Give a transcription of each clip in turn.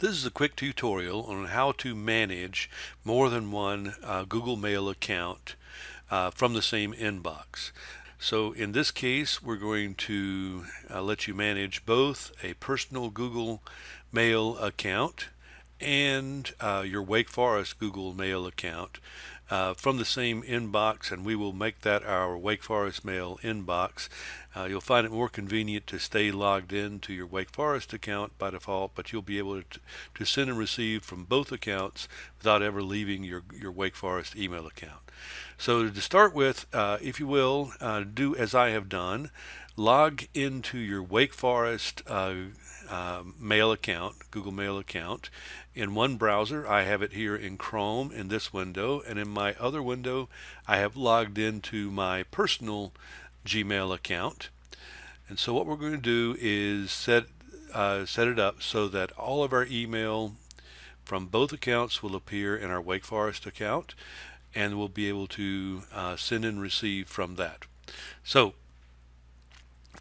This is a quick tutorial on how to manage more than one uh, Google Mail account uh, from the same inbox. So in this case, we're going to uh, let you manage both a personal Google Mail account and uh, your Wake Forest Google Mail account uh, from the same inbox and we will make that our Wake Forest Mail inbox. Uh, you'll find it more convenient to stay logged in to your Wake Forest account by default, but you'll be able to, to send and receive from both accounts without ever leaving your, your Wake Forest email account. So to start with, uh, if you will, uh, do as I have done, log into your Wake Forest uh, uh, mail account, Google Mail account. In one browser, I have it here in Chrome in this window, and in my other window, I have logged into my personal Gmail account. And so what we're going to do is set uh, set it up so that all of our email from both accounts will appear in our Wake Forest account and we'll be able to uh, send and receive from that. So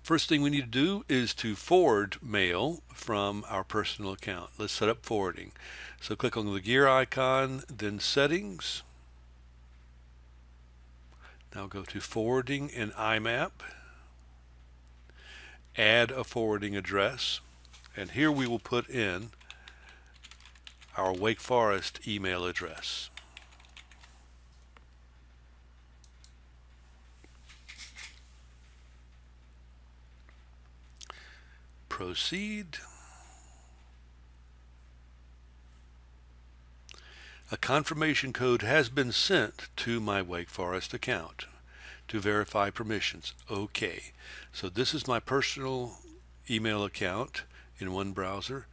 First thing we need to do is to forward mail from our personal account. Let's set up forwarding. So click on the gear icon, then settings. Now go to forwarding in IMAP. Add a forwarding address. And here we will put in our Wake Forest email address. Proceed. A confirmation code has been sent to my Wake Forest account to verify permissions. Okay, so this is my personal email account in one browser.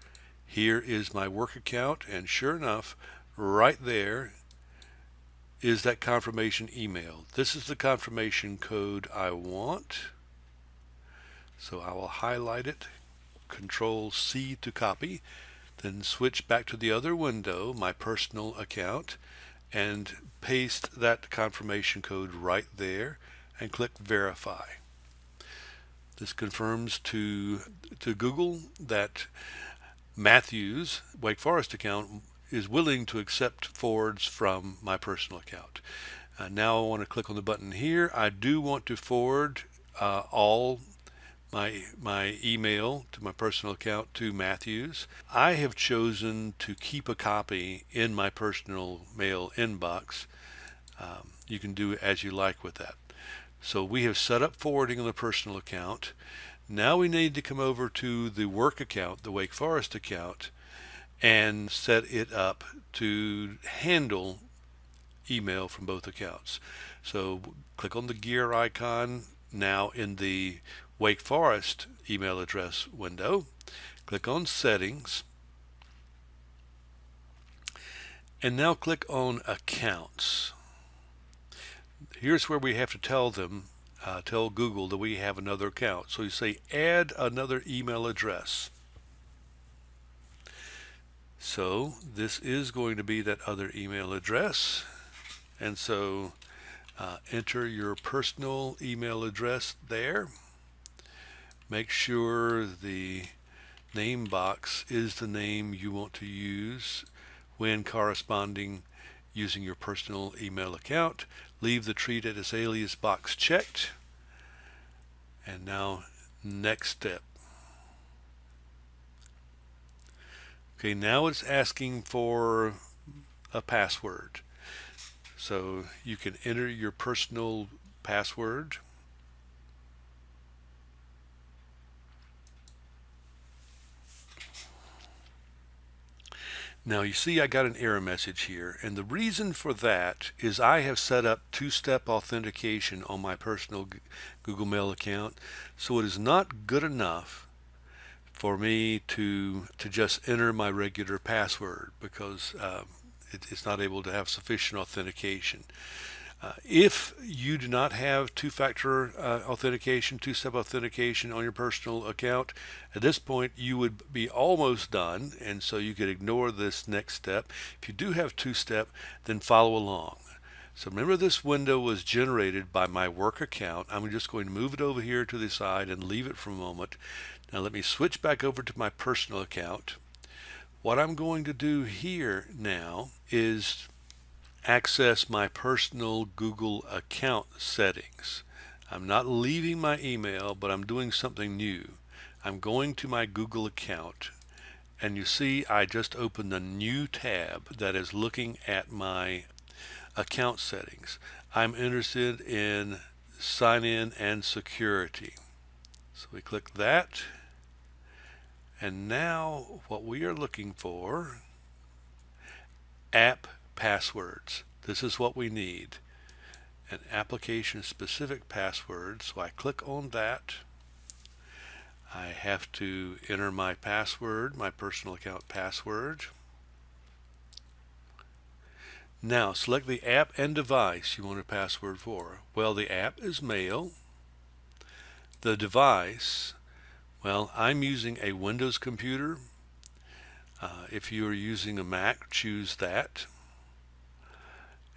Here is my work account, and sure enough, right there is that confirmation email. This is the confirmation code I want. So I will highlight it, Control C to copy, then switch back to the other window, my personal account, and paste that confirmation code right there and click verify. This confirms to, to Google that Matthews Wake Forest account is willing to accept forwards from my personal account. Uh, now I want to click on the button here. I do want to forward uh, all my my email to my personal account to Matthews. I have chosen to keep a copy in my personal mail inbox. Um, you can do as you like with that. So we have set up forwarding on the personal account. Now we need to come over to the work account, the Wake Forest account, and set it up to handle email from both accounts. So click on the gear icon now in the Wake Forest email address window. Click on Settings. And now click on Accounts. Here's where we have to tell them, uh, tell Google that we have another account. So you say add another email address. So this is going to be that other email address. And so uh, enter your personal email address there make sure the name box is the name you want to use when corresponding using your personal email account. Leave the treat it as alias box checked. And now next step. Okay, now it's asking for a password. So you can enter your personal password. Now you see I got an error message here and the reason for that is I have set up two-step authentication on my personal Google Mail account so it is not good enough for me to to just enter my regular password because um, it, it's not able to have sufficient authentication. Uh, if you do not have two-factor uh, authentication, two-step authentication on your personal account, at this point you would be almost done and so you could ignore this next step. If you do have two-step, then follow along. So remember this window was generated by my work account. I'm just going to move it over here to the side and leave it for a moment. Now let me switch back over to my personal account. What I'm going to do here now is access my personal Google account settings. I'm not leaving my email, but I'm doing something new. I'm going to my Google account and you see I just opened a new tab that is looking at my account settings. I'm interested in sign in and security. So we click that and now what we are looking for app passwords. This is what we need. An application specific password. So I click on that. I have to enter my password, my personal account password. Now select the app and device you want a password for. Well, the app is Mail. The device, well, I'm using a Windows computer. Uh, if you are using a Mac, choose that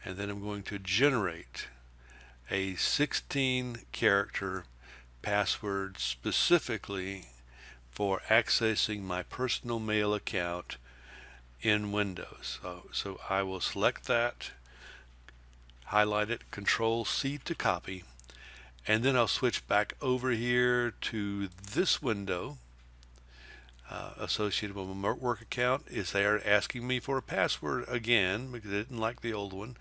and then I'm going to generate a 16 character password specifically for accessing my personal mail account in Windows. So, so I will select that, highlight it, Control C to copy, and then I'll switch back over here to this window uh, associated with my work account is they are asking me for a password again because they didn't like the old one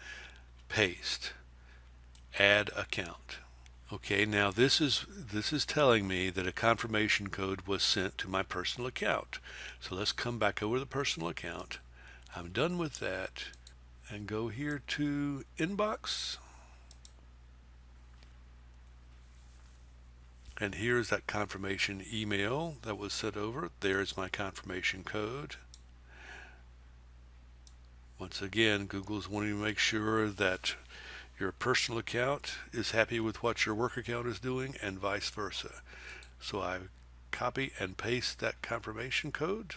paste add account. Okay now this is this is telling me that a confirmation code was sent to my personal account. So let's come back over to the personal account. I'm done with that and go here to inbox And here's that confirmation email that was sent over. There's my confirmation code. Once again, Google's wanting to make sure that your personal account is happy with what your work account is doing and vice versa. So I copy and paste that confirmation code.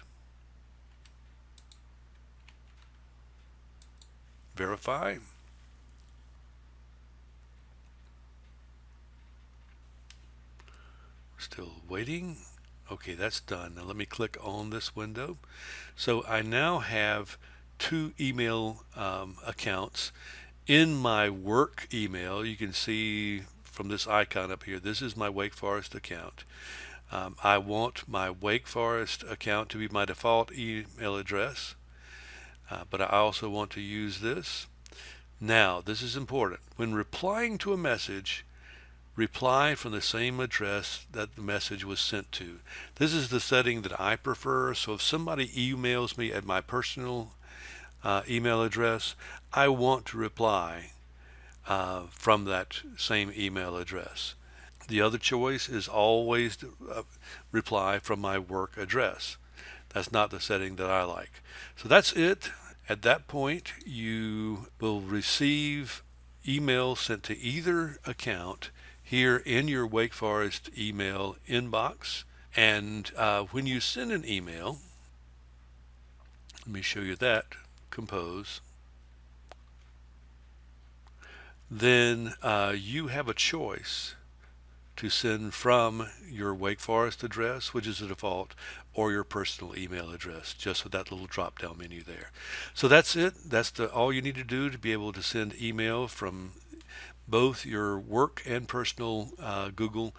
Verify. Still waiting. Okay, that's done. Now let me click on this window. So I now have two email um, accounts. In my work email, you can see from this icon up here, this is my Wake Forest account. Um, I want my Wake Forest account to be my default email address, uh, but I also want to use this. Now, this is important. When replying to a message, reply from the same address that the message was sent to. This is the setting that I prefer. So if somebody emails me at my personal uh, email address, I want to reply uh, from that same email address. The other choice is always to uh, reply from my work address. That's not the setting that I like. So that's it. At that point, you will receive email sent to either account here in your Wake Forest email inbox. And uh, when you send an email, let me show you that, compose, then uh, you have a choice to send from your Wake Forest address, which is the default, or your personal email address, just with that little drop down menu there. So that's it. That's the, all you need to do to be able to send email from both your work and personal uh, Google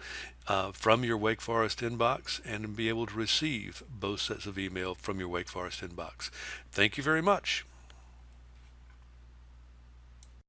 uh, from your Wake Forest inbox and be able to receive both sets of email from your Wake Forest inbox. Thank you very much.